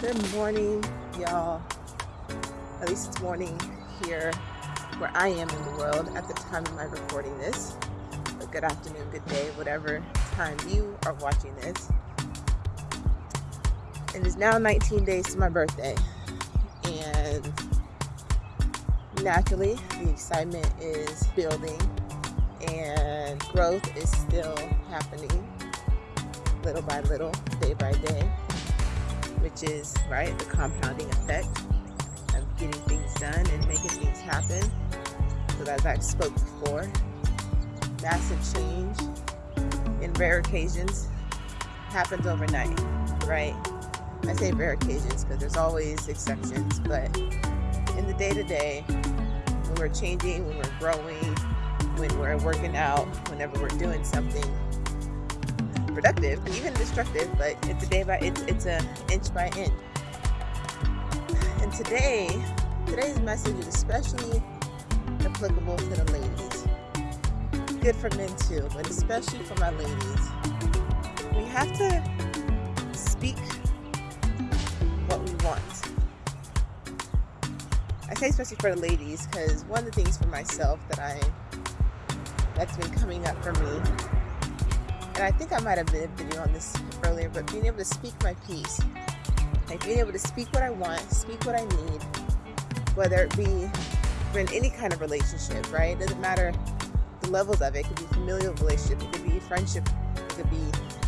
Good morning, y'all. At least it's morning here where I am in the world at the time of my recording this. But good afternoon, good day, whatever time you are watching this. It is now 19 days to my birthday. And naturally, the excitement is building and growth is still happening little by little, day by day which is, right, the compounding effect of getting things done and making things happen. So as I spoke before, massive change in rare occasions happens overnight, right? I say rare occasions because there's always exceptions, but in the day-to-day, -day, when we're changing, when we're growing, when we're working out, whenever we're doing something, productive, even destructive, but it's a day by it's it's a inch by inch. And today, today's message is especially applicable to the ladies. Good for men too, but especially for my ladies. We have to speak what we want. I say especially for the ladies because one of the things for myself that I that's been coming up for me and I think I might have been a video on this earlier, but being able to speak my piece, like being able to speak what I want, speak what I need, whether it be in any kind of relationship, right? It doesn't matter the levels of it. It could be familial relationship, it could be friendship, it could be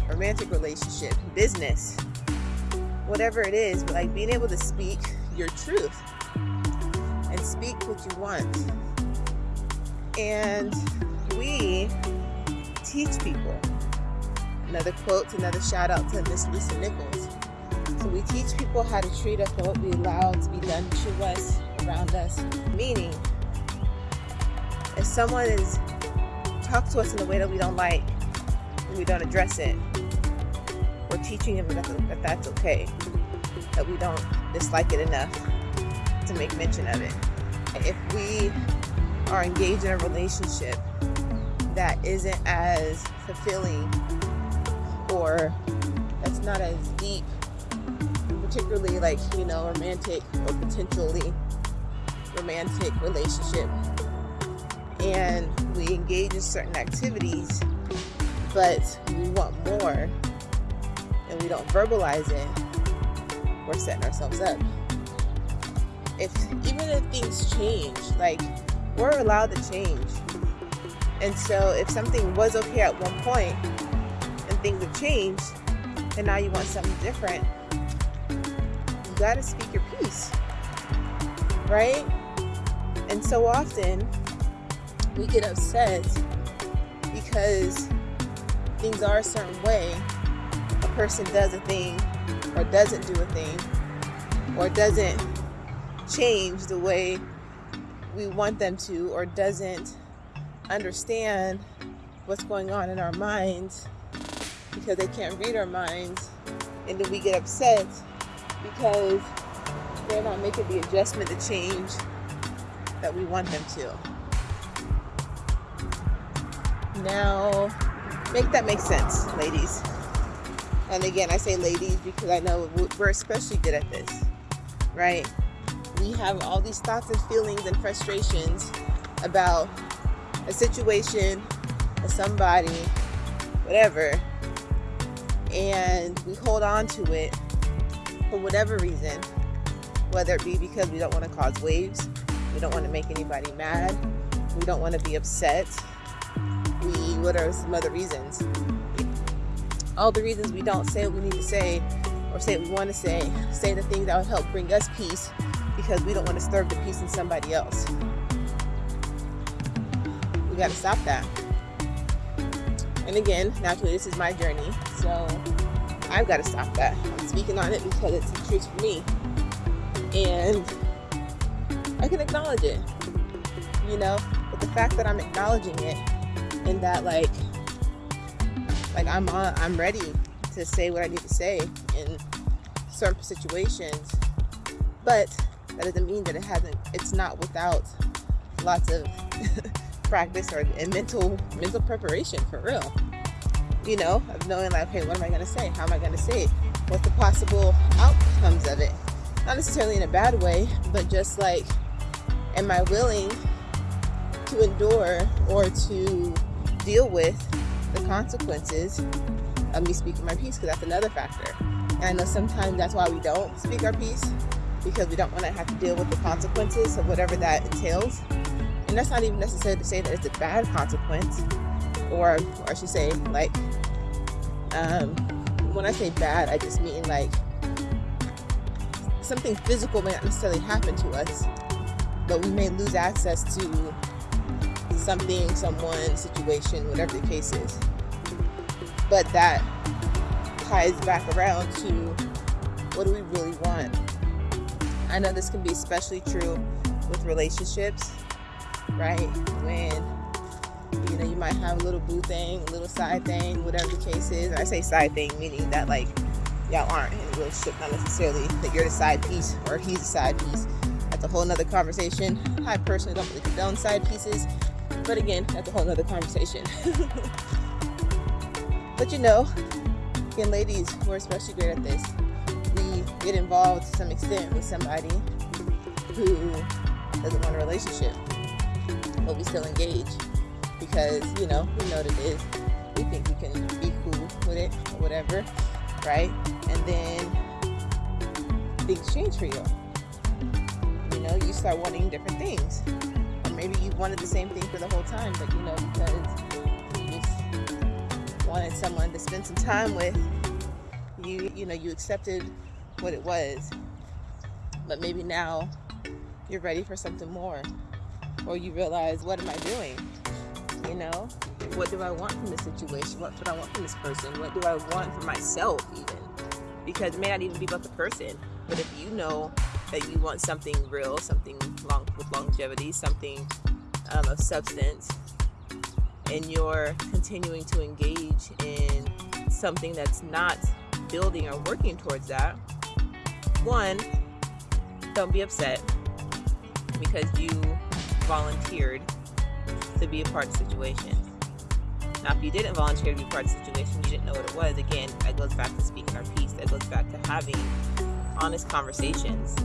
romantic relationship, business, whatever it is, but like being able to speak your truth and speak what you want. And we teach people Another quote, another shout out to Miss Lisa Nichols. So we teach people how to treat us and what we allow to be done to us, around us. Meaning, if someone is talk to us in a way that we don't like, and we don't address it, we're teaching them that, that that's okay, that we don't dislike it enough to make mention of it. If we are engaged in a relationship that isn't as fulfilling or that's not as deep, particularly like, you know, romantic or potentially romantic relationship. And we engage in certain activities, but we want more and we don't verbalize it, we're setting ourselves up. If even if things change, like we're allowed to change. And so if something was okay at one point, things have changed and now you want something different, you got to speak your piece, right? And so often we get upset because things are a certain way. A person does a thing or doesn't do a thing or doesn't change the way we want them to or doesn't understand what's going on in our minds because they can't read our minds and then we get upset because they're not making the adjustment, the change that we want them to. Now, make that make sense, ladies. And again, I say ladies because I know we're especially good at this, right? We have all these thoughts and feelings and frustrations about a situation, a somebody, whatever, and we hold on to it for whatever reason, whether it be because we don't want to cause waves, we don't want to make anybody mad, we don't want to be upset, we, what are some other reasons? All the reasons we don't say what we need to say or say what we want to say, say the things that will help bring us peace because we don't want to disturb the peace in somebody else. We got to stop that. And again, naturally, this is my journey. So I've got to stop that. I'm speaking on it because it's the truth for me. And I can acknowledge it, you know, but the fact that I'm acknowledging it and that like, like I'm on, I'm ready to say what I need to say in certain situations, but that doesn't mean that it hasn't, it's not without lots of practice or mental mental preparation for real you know of knowing like okay what am i to say how am i to say it what's the possible outcomes of it. Not necessarily in a bad way, but just like, am I willing to endure or to deal with the consequences of me speaking my piece? Because that's another factor. And I know sometimes that's why we don't speak our piece because we don't want to have to deal with the consequences of whatever that entails. And that's not even necessary to say that it's a bad consequence, or, or I should say, like, um, when I say bad, I just mean like something physical may not necessarily happen to us, but we may lose access to something, someone, situation, whatever the case is. But that ties back around to what do we really want? I know this can be especially true with relationships, right? When you know you might have a little boo thing, a little side thing, whatever the case is. And I say side thing meaning that like y'all aren't in a relationship, not necessarily that you're the side piece or he's the side piece. That's a whole nother conversation. I personally don't really condone side pieces, but again, that's a whole nother conversation. but you know, again, ladies, we're especially great at this We get involved to some extent with somebody who doesn't want a relationship, but we still engage because you know we know what it is. We think we can be cool with it or whatever, right? And then things change for you. You know, you start wanting different things, or maybe you wanted the same thing for the whole time, but you know because you just wanted someone to spend some time with. You, you know, you accepted what it was. But maybe now you're ready for something more. Or you realize, what am I doing? You know, what do I want from this situation? What do I want from this person? What do I want for myself, even? Because it may not even be about the person, but if you know that you want something real, something long with longevity, something um, of substance, and you're continuing to engage in something that's not building or working towards that, one, don't be upset because you volunteered to be a part of the situation. Now, if you didn't volunteer to be part of the situation, you didn't know what it was, again, that goes back to speaking our piece. That goes back to having honest conversations.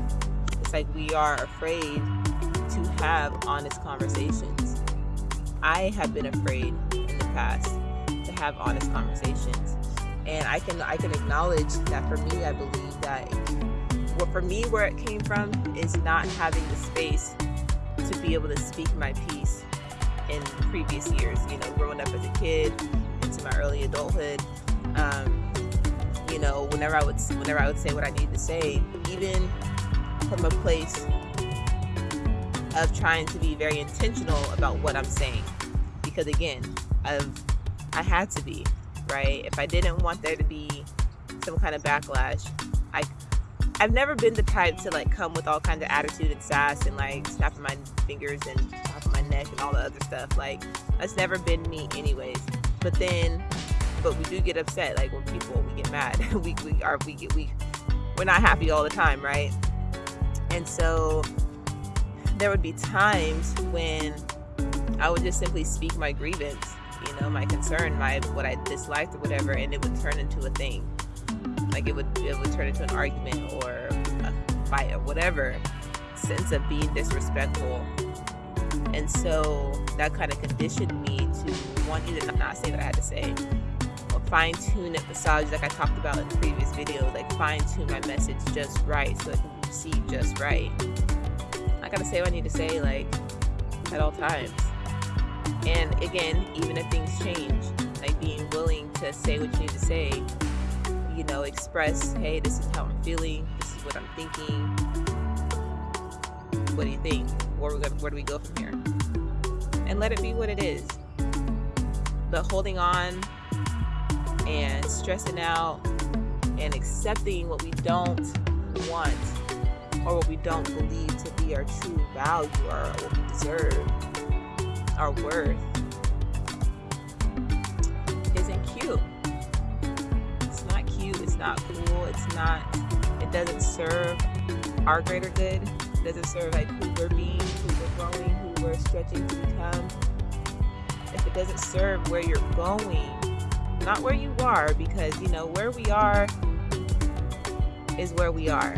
It's like we are afraid to have honest conversations. I have been afraid in the past to have honest conversations. And I can I can acknowledge that for me, I believe that what for me where it came from is not having the space to be able to speak my piece in previous years you know growing up as a kid into my early adulthood. Um, you know whenever i would whenever i would say what i needed to say even from a place of trying to be very intentional about what i'm saying. Because again i've i had to be right? If i didn't want there to be some kind of backlash I've never been the type to like come with all kinds of attitude and sass and like snapping my fingers and of my neck and all the other stuff. Like that's never been me anyways. But then but we do get upset like when people we get mad. we we are we get we we're not happy all the time, right? And so there would be times when I would just simply speak my grievance, you know, my concern, my what I disliked or whatever, and it would turn into a thing like it would it would turn into an argument or a fight or whatever sense of being disrespectful. And so that kind of conditioned me to want you to not say what I had to say. Or fine tune it massage like I talked about in the previous video like fine tune my message just right so it can be received just right. I gotta say what I need to say like at all times. And again even if things change like being willing to say what you need to say you know, express, hey, this is how I'm feeling, this is what I'm thinking. What do you think? Where, we where do we go from here? And let it be what it is. But holding on and stressing out and accepting what we don't want or what we don't believe to be our true value or what we deserve, our worth, not cool. It's not, it doesn't serve our greater good. It doesn't serve like who we're being, who we're growing, who we're stretching to become. If it doesn't serve where you're going, not where you are, because you know, where we are is where we are,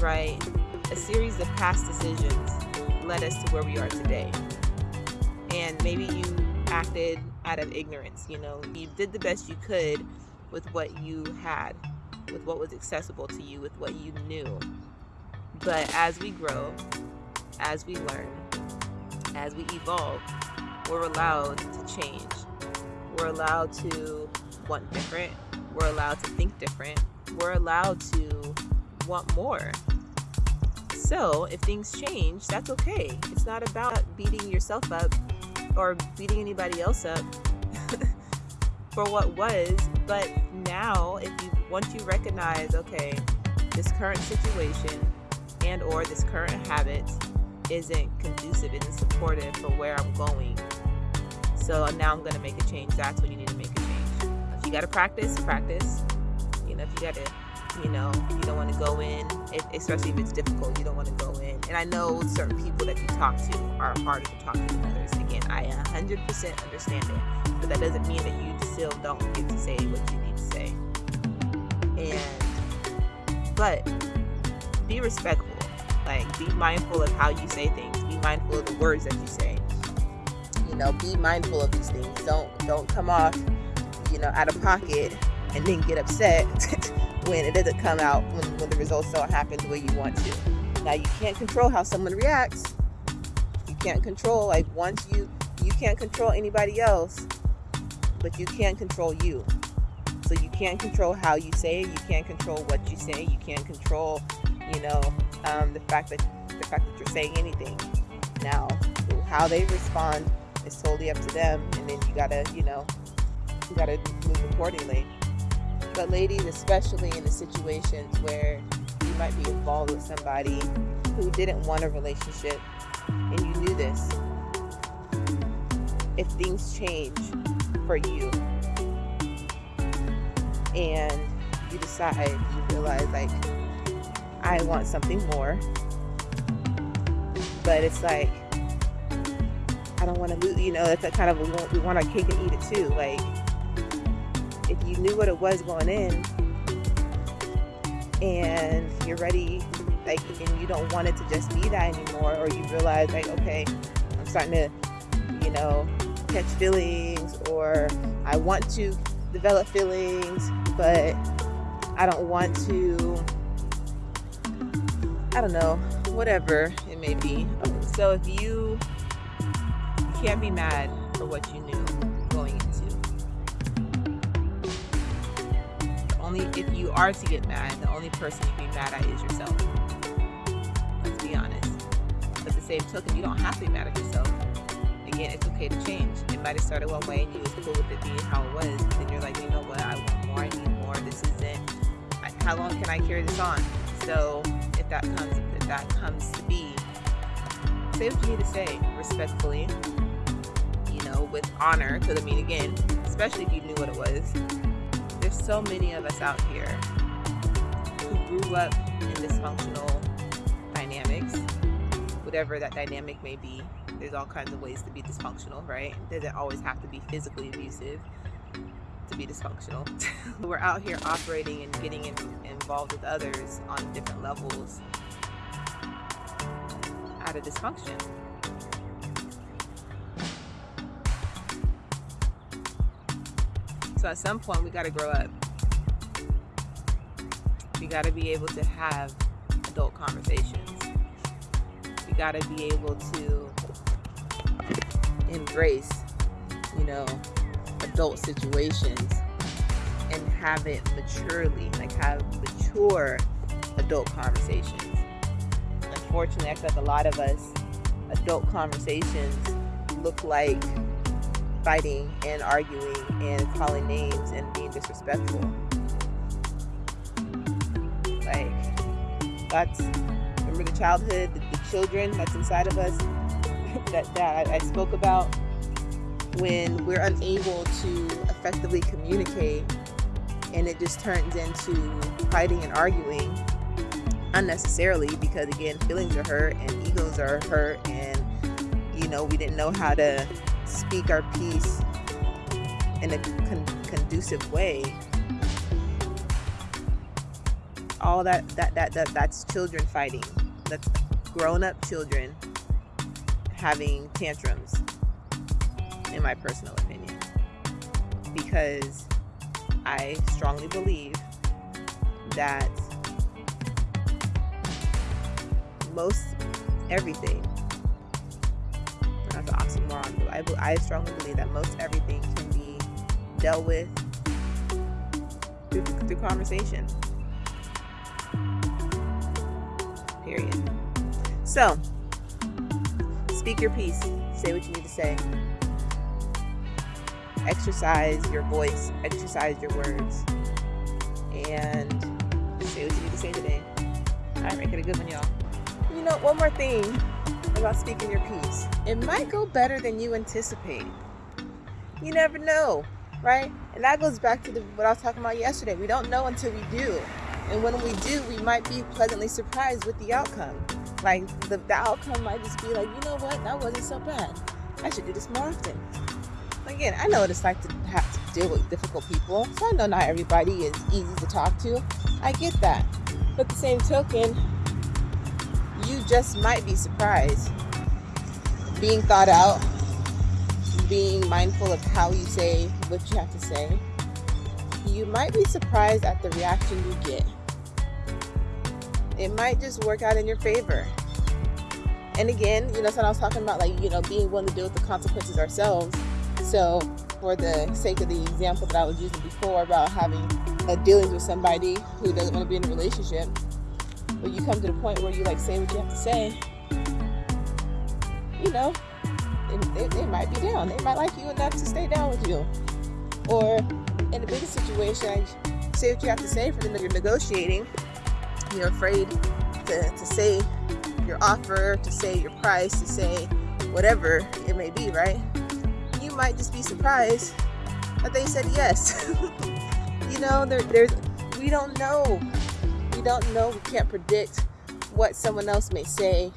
right? A series of past decisions led us to where we are today. And maybe you acted out of ignorance, you know, you did the best you could with what you had, with what was accessible to you, with what you knew. But as we grow, as we learn, as we evolve, we're allowed to change. We're allowed to want different. We're allowed to think different. We're allowed to want more. So, if things change, that's okay. It's not about beating yourself up or beating anybody else up for what was, but now if you once you recognize, okay, this current situation and or this current habit isn't conducive, isn't supportive for where I'm going. So now I'm gonna make a change. That's when you need to make a change. If you gotta practice, practice. You know, if you gotta, you know, you don't want to go in, if, especially if it's difficult. You don't want to go in. And I know certain people that you talk to are harder to talk to than others. Again, I 100% understand it, but that doesn't mean that you still don't get to say what you need to say. And but be respectful like, be mindful of how you say things. Be mindful of the words that you say. You know, be mindful of these things. Don't don't come off, you know, out of pocket and then get upset when it doesn't come out when, when the results don't happen the way you want to. Now you can't control how someone reacts. You can't control like once you you can't control anybody else, but you can control you. So you can't control how you say it. You can't control what you say. You can't control you know, um, the fact that the fact that you're saying anything. Now, how they respond is totally up to them, and then you gotta, you know, you gotta move accordingly. But ladies, especially in the situations where you might be involved with somebody who didn't want a relationship, and you knew this, if things change for you, and you decide, you realize like I want something more. But it's like, I don't want to lose, you know, that's a kind of, we want, we want our cake and eat it too. Like, if you knew what it was going in and you're ready, like, and you don't want it to just be that anymore, or you realize, like, okay, I'm starting to, you know, catch feelings, or I want to develop feelings, but I don't want to I don't know, whatever it may be. So if you, can't be mad for what you knew going into. Only if you are to get mad, the only person you can be mad at is yourself. Let's be honest. At the same token, you don't have to be mad at yourself. Again, it's okay to change. It might have started one way and you was cool with it being how it was. Then you're like, you know what? I want more. I need more. This isn't. How long can I carry this on? So if that comes if that comes to be say what you need to say respectfully you know with honor because i mean again especially if you knew what it was there's so many of us out here who grew up in dysfunctional dynamics whatever that dynamic may be there's all kinds of ways to be dysfunctional right it doesn't always have to be physically abusive to be dysfunctional. We're out here operating and getting in, involved with others on different levels out of dysfunction. So at some point, we got to grow up. We got to be able to have adult conversations. We got to be able to embrace, you know, adult situations and have it maturely, like have mature adult conversations. Unfortunately, I feel like a lot of us adult conversations look like fighting and arguing and calling names and being disrespectful. Like that's remember the childhood, the, the children that's inside of us that that I, I spoke about when we're unable to effectively communicate and it just turns into fighting and arguing unnecessarily because again feelings are hurt and egos are hurt and you know we didn't know how to speak our piece in a con- conducive way. All that that that, that that's children fighting. That's grown-up children having tantrums in my personal opinion because i strongly believe that most everything that's an oxymoron but I, I strongly believe that most everything can be dealt with through, through conversation period. So, speak your piece. Say what you need to say. Exercise your voice, exercise your words, and say what you need to say today. All right, make it a good one, y'all. You know, one more thing about speaking your piece. It might go better than you anticipate. You never know, right? And that goes back to the, what I was talking about yesterday. We don't know until we do. And when we do, we might be pleasantly surprised with the outcome. Like the, the outcome might just be like, you know what, that wasn't so bad. I should do this more often. Again, I know what it's like to have to deal with difficult people. So I know not everybody is easy to talk to. I get that. But the same token, you just might be surprised. Being thought out, being mindful of how you say what you have to say, you might be surprised at the reaction you get it might just work out in your favor. And again, you know, so I was talking about like, you know, being willing to deal with the consequences ourselves. So for the sake of the example that I was using before about having a dealings with somebody who doesn't want to be in a relationship, when you come to the point where you like say what you have to say, you know, they, they, might be down. They might like you enough to stay down with you. Or in a bigger situation, say what you have to say for them you're negotiating you're afraid to, to say your offer, to say your price, to say whatever it may be, right? You might just be surprised that they said yes. you know, there, there's we don't know. We don't know. We can't predict what someone else may say,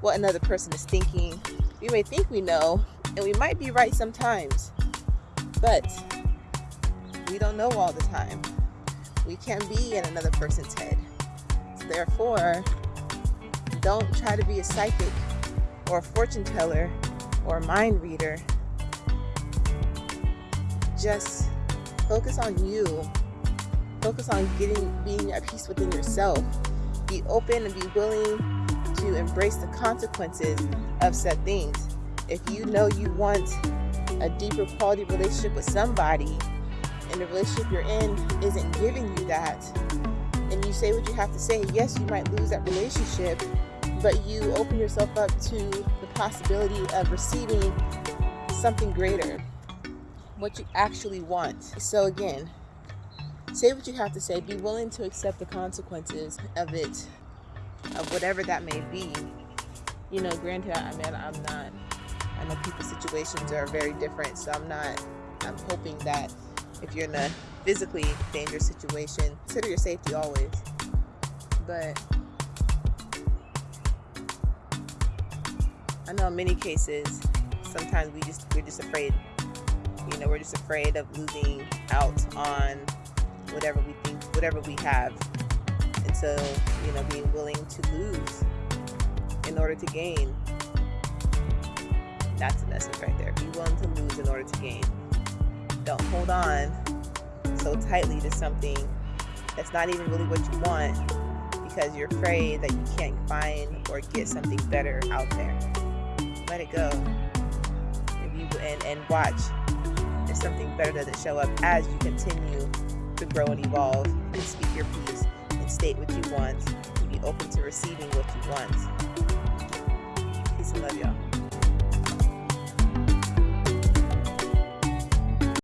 what another person is thinking. We may think we know, and we might be right sometimes, but we don't know all the time. We can't be in another person's head. Therefore, don't try to be a psychic or a fortune teller or a mind reader. Just focus on you. Focus on getting being at peace within yourself. Be open and be willing to embrace the consequences of said things. If you know you want a deeper quality relationship with somebody and the relationship you're in isn't giving you that, and you say what you have to say, yes, you might lose that relationship, but you open yourself up to the possibility of receiving something greater, what you actually want. So, again, say what you have to say, be willing to accept the consequences of it, of whatever that may be. You know, granted, I mean, I'm not, I know people's situations are very different, so I'm not, I'm hoping that if you're in a physically dangerous situation, consider your safety always. But I know in many cases, sometimes we just we're just afraid. You know, we're just afraid of losing out on whatever we think, whatever we have. And so, you know, being willing to lose in order to gain. That's a message right there. Be willing to lose in order to gain. Don't hold on so tightly to something that's not even really what you want because you're afraid that you can't find or get something better out there. Let it go. If you and, and watch if something better doesn't show up as you continue to grow and evolve and speak your piece and state what you want and be open to receiving what you want. Peace and love y'all.